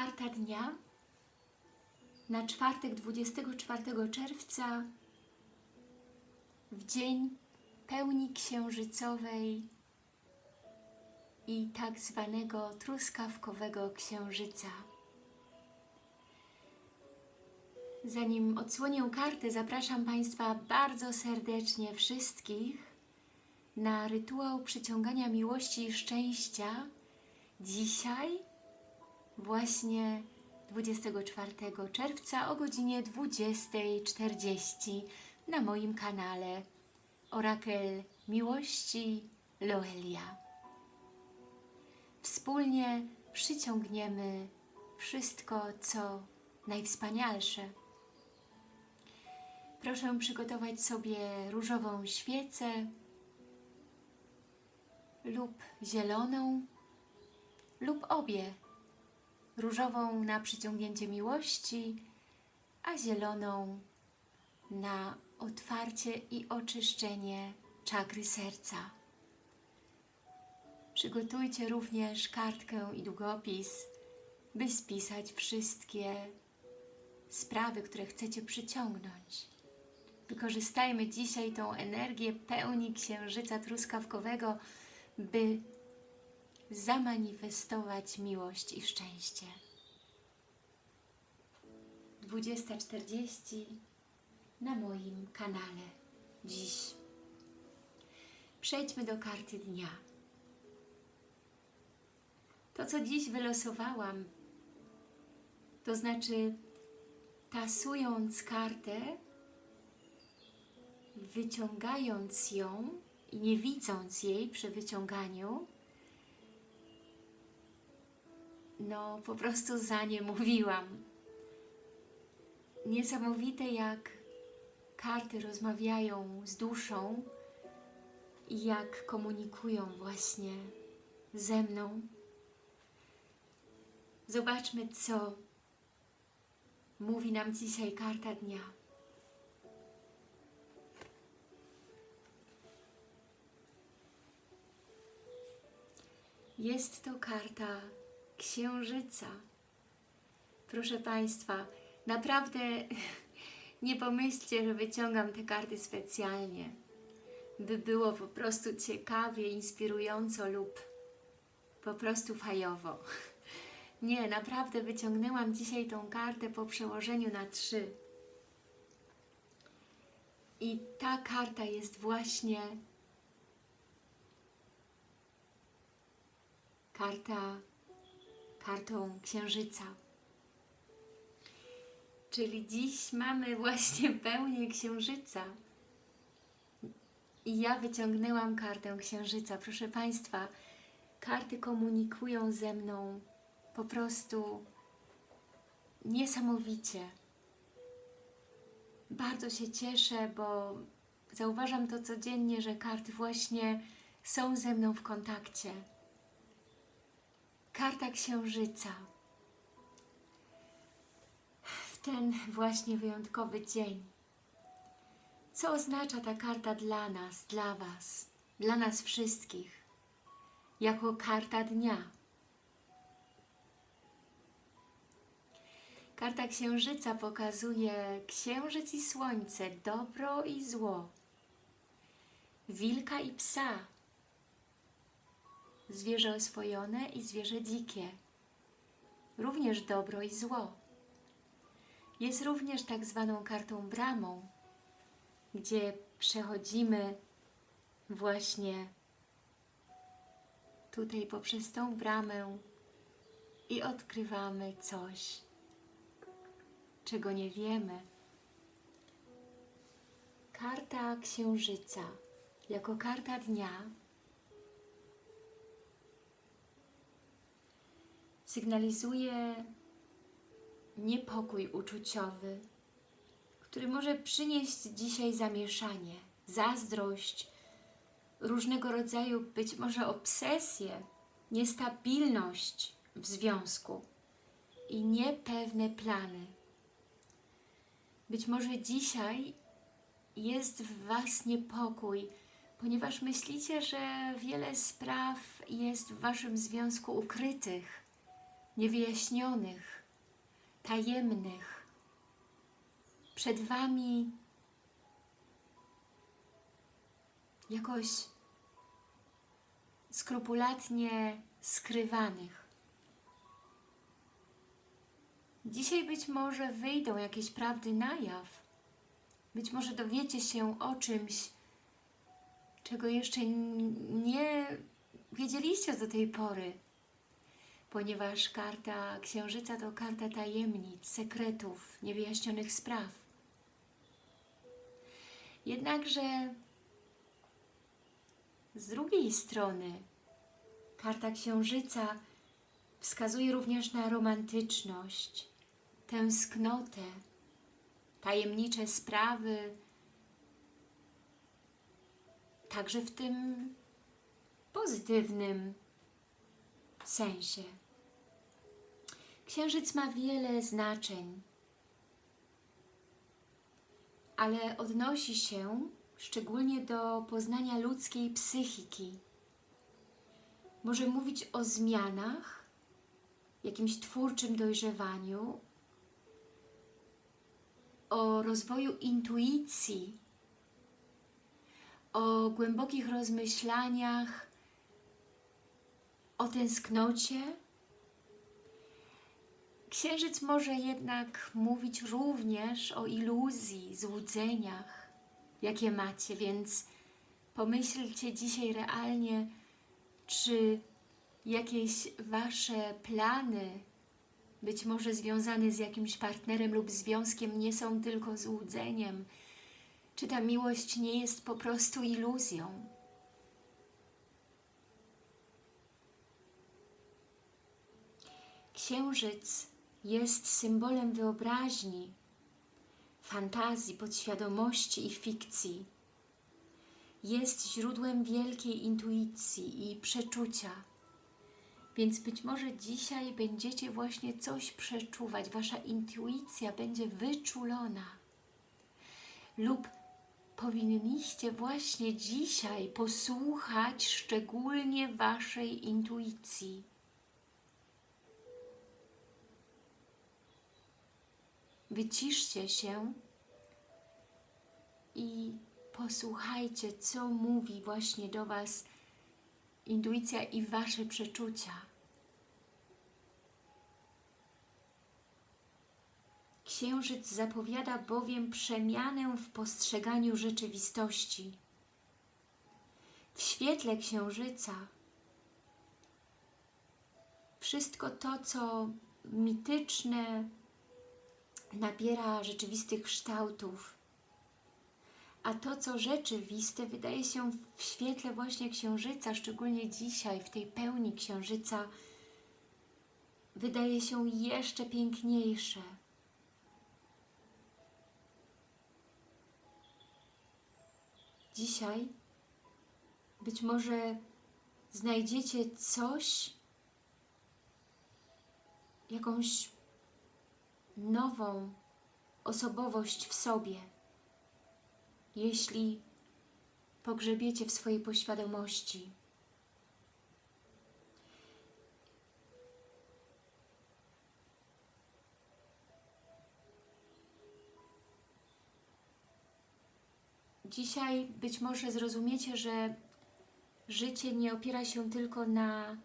Karta dnia na czwartek 24 czerwca w dzień pełni księżycowej i tak zwanego truskawkowego księżyca. Zanim odsłonię kartę, zapraszam Państwa bardzo serdecznie wszystkich na rytuał przyciągania miłości i szczęścia dzisiaj, właśnie 24 czerwca o godzinie 20.40 na moim kanale Orakel Miłości Loelia. Wspólnie przyciągniemy wszystko, co najwspanialsze. Proszę przygotować sobie różową świecę lub zieloną lub obie. Różową na przyciągnięcie miłości, a zieloną na otwarcie i oczyszczenie czakry serca. Przygotujcie również kartkę i długopis, by spisać wszystkie sprawy, które chcecie przyciągnąć. Wykorzystajmy dzisiaj tą energię pełni księżyca truskawkowego, by zamanifestować miłość i szczęście. 20.40 na moim kanale dziś. Przejdźmy do karty dnia. To, co dziś wylosowałam, to znaczy tasując kartę, wyciągając ją i nie widząc jej przy wyciąganiu, no po prostu za nie mówiłam. Niesamowite jak karty rozmawiają z duszą i jak komunikują właśnie ze mną. Zobaczmy, co mówi nam dzisiaj karta dnia. Jest to karta Księżyca. Proszę Państwa, naprawdę nie pomyślcie, że wyciągam te karty specjalnie, by było po prostu ciekawie, inspirująco lub po prostu fajowo. Nie, naprawdę wyciągnęłam dzisiaj tą kartę po przełożeniu na trzy. I ta karta jest właśnie karta, kartą księżyca. Czyli dziś mamy właśnie pełnię księżyca. I ja wyciągnęłam kartę księżyca. Proszę Państwa, karty komunikują ze mną po prostu niesamowicie. Bardzo się cieszę, bo zauważam to codziennie, że karty właśnie są ze mną w kontakcie. Karta Księżyca. W ten właśnie wyjątkowy dzień. Co oznacza ta karta dla nas, dla Was, dla nas wszystkich? Jako karta dnia. Karta Księżyca pokazuje księżyc i słońce, dobro i zło, wilka i psa, zwierzę oswojone i zwierzę dzikie, również dobro i zło. Jest również tak zwaną kartą bramą, gdzie przechodzimy właśnie tutaj poprzez tą bramę i odkrywamy coś, czego nie wiemy. Karta Księżyca jako karta dnia sygnalizuje niepokój uczuciowy, który może przynieść dzisiaj zamieszanie, zazdrość, różnego rodzaju być może obsesję, niestabilność w związku i niepewne plany. Być może dzisiaj jest w Was niepokój, ponieważ myślicie, że wiele spraw jest w Waszym związku ukrytych, niewyjaśnionych, tajemnych. Przed Wami jakoś skrupulatnie skrywanych. Dzisiaj być może wyjdą jakieś prawdy na jaw. Być może dowiecie się o czymś, czego jeszcze nie wiedzieliście do tej pory. Ponieważ karta Księżyca to karta tajemnic, sekretów, niewyjaśnionych spraw. Jednakże z drugiej strony karta Księżyca wskazuje również na romantyczność, tęsknotę, tajemnicze sprawy, także w tym pozytywnym sensie. Księżyc ma wiele znaczeń, ale odnosi się szczególnie do poznania ludzkiej psychiki. Może mówić o zmianach, jakimś twórczym dojrzewaniu, o rozwoju intuicji, o głębokich rozmyślaniach, o tęsknocie. Księżyc może jednak mówić również o iluzji, złudzeniach, jakie macie, więc pomyślcie dzisiaj realnie, czy jakieś Wasze plany, być może związane z jakimś partnerem lub związkiem, nie są tylko złudzeniem, czy ta miłość nie jest po prostu iluzją. Księżyc jest symbolem wyobraźni, fantazji, podświadomości i fikcji. Jest źródłem wielkiej intuicji i przeczucia. Więc być może dzisiaj będziecie właśnie coś przeczuwać, Wasza intuicja będzie wyczulona. Lub powinniście właśnie dzisiaj posłuchać szczególnie Waszej intuicji. Wyciszcie się i posłuchajcie, co mówi właśnie do Was intuicja i Wasze przeczucia. Księżyc zapowiada bowiem przemianę w postrzeganiu rzeczywistości. W świetle Księżyca wszystko to, co mityczne, nabiera rzeczywistych kształtów, a to, co rzeczywiste, wydaje się w świetle właśnie Księżyca, szczególnie dzisiaj, w tej pełni Księżyca, wydaje się jeszcze piękniejsze. Dzisiaj być może znajdziecie coś, jakąś nową osobowość w sobie, jeśli pogrzebiecie w swojej poświadomości. Dzisiaj być może zrozumiecie, że życie nie opiera się tylko na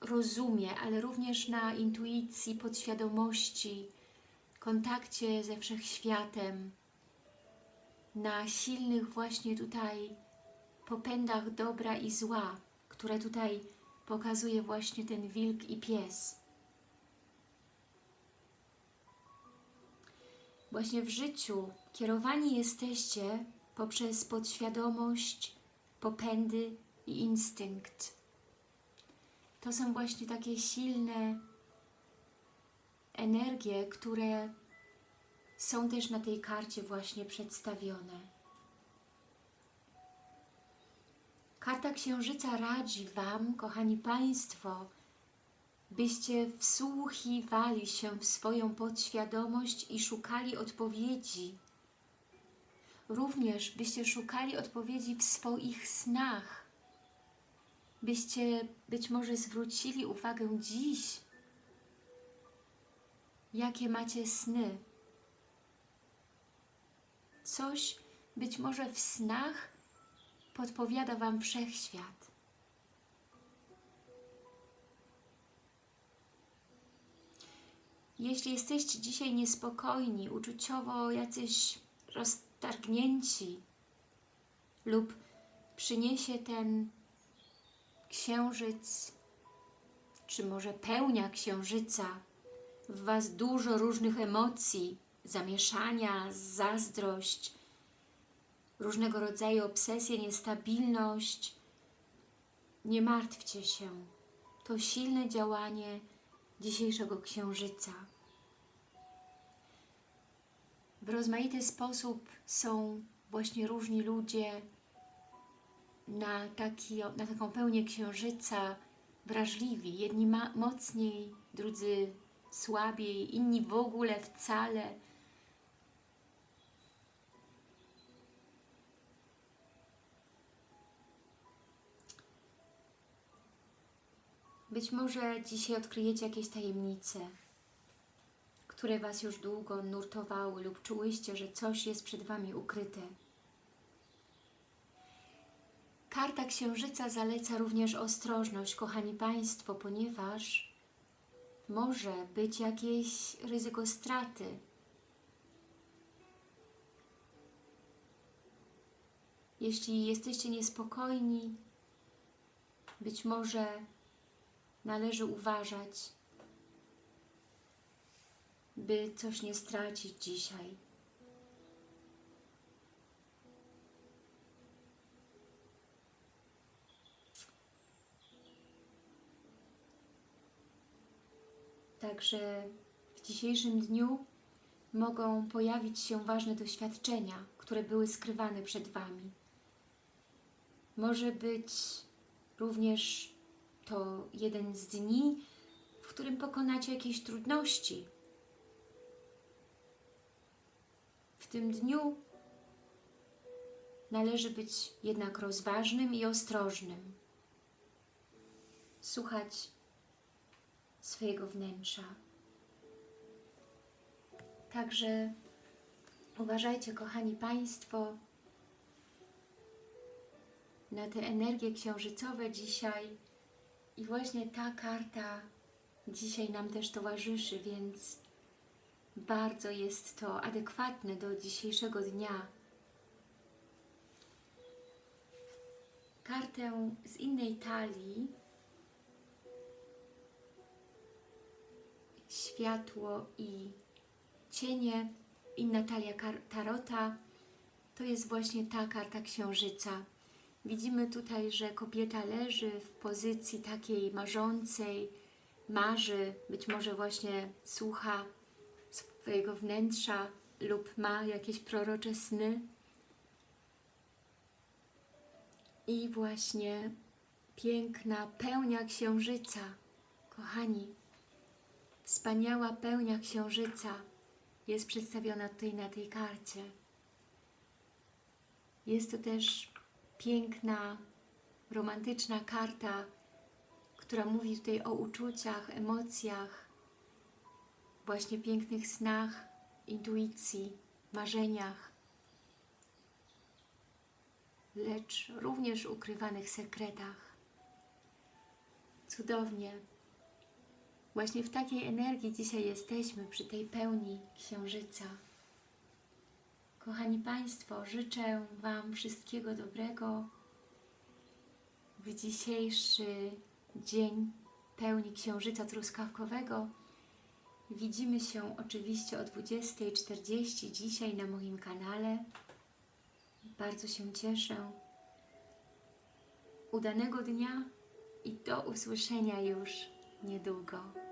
rozumie, ale również na intuicji, podświadomości, kontakcie ze Wszechświatem, na silnych właśnie tutaj popędach dobra i zła, które tutaj pokazuje właśnie ten wilk i pies. Właśnie w życiu kierowani jesteście poprzez podświadomość, popędy i instynkt. To są właśnie takie silne energie, które są też na tej karcie właśnie przedstawione. Karta Księżyca radzi Wam, kochani Państwo, byście wsłuchiwali się w swoją podświadomość i szukali odpowiedzi. Również byście szukali odpowiedzi w swoich snach. Byście być może zwrócili uwagę dziś jakie macie sny. Coś być może w snach podpowiada Wam Wszechświat. Jeśli jesteście dzisiaj niespokojni, uczuciowo jacyś roztargnięci lub przyniesie ten księżyc, czy może pełnia księżyca w Was dużo różnych emocji, zamieszania, zazdrość, różnego rodzaju obsesje, niestabilność, nie martwcie się. To silne działanie dzisiejszego księżyca. W rozmaity sposób są właśnie różni ludzie na, taki, na taką pełnię księżyca wrażliwi. Jedni mocniej, drudzy słabiej, inni w ogóle wcale. Być może dzisiaj odkryjecie jakieś tajemnice, które Was już długo nurtowały lub czułyście, że coś jest przed Wami ukryte. Karta Księżyca zaleca również ostrożność, kochani Państwo, ponieważ może być jakieś ryzyko straty. Jeśli jesteście niespokojni, być może należy uważać, by coś nie stracić dzisiaj. Także w dzisiejszym dniu mogą pojawić się ważne doświadczenia, które były skrywane przed Wami. Może być również to jeden z dni, w którym pokonacie jakieś trudności. W tym dniu należy być jednak rozważnym i ostrożnym. Słuchać swojego wnętrza. Także uważajcie, kochani Państwo, na te energie księżycowe dzisiaj i właśnie ta karta dzisiaj nam też towarzyszy, więc bardzo jest to adekwatne do dzisiejszego dnia. Kartę z innej talii światło i cienie, inna talia tarota, to jest właśnie ta karta księżyca. Widzimy tutaj, że kobieta leży w pozycji takiej marzącej, marzy, być może właśnie słucha swojego wnętrza lub ma jakieś prorocze sny. I właśnie piękna pełnia księżyca, kochani, Wspaniała pełnia księżyca jest przedstawiona tutaj na tej karcie. Jest to też piękna, romantyczna karta, która mówi tutaj o uczuciach, emocjach, właśnie pięknych snach, intuicji, marzeniach, lecz również ukrywanych sekretach. Cudownie. Właśnie w takiej energii dzisiaj jesteśmy, przy tej pełni Księżyca. Kochani Państwo, życzę Wam wszystkiego dobrego w dzisiejszy dzień pełni Księżyca Truskawkowego. Widzimy się oczywiście o 20.40 dzisiaj na moim kanale. Bardzo się cieszę. Udanego dnia i do usłyszenia już niedługo.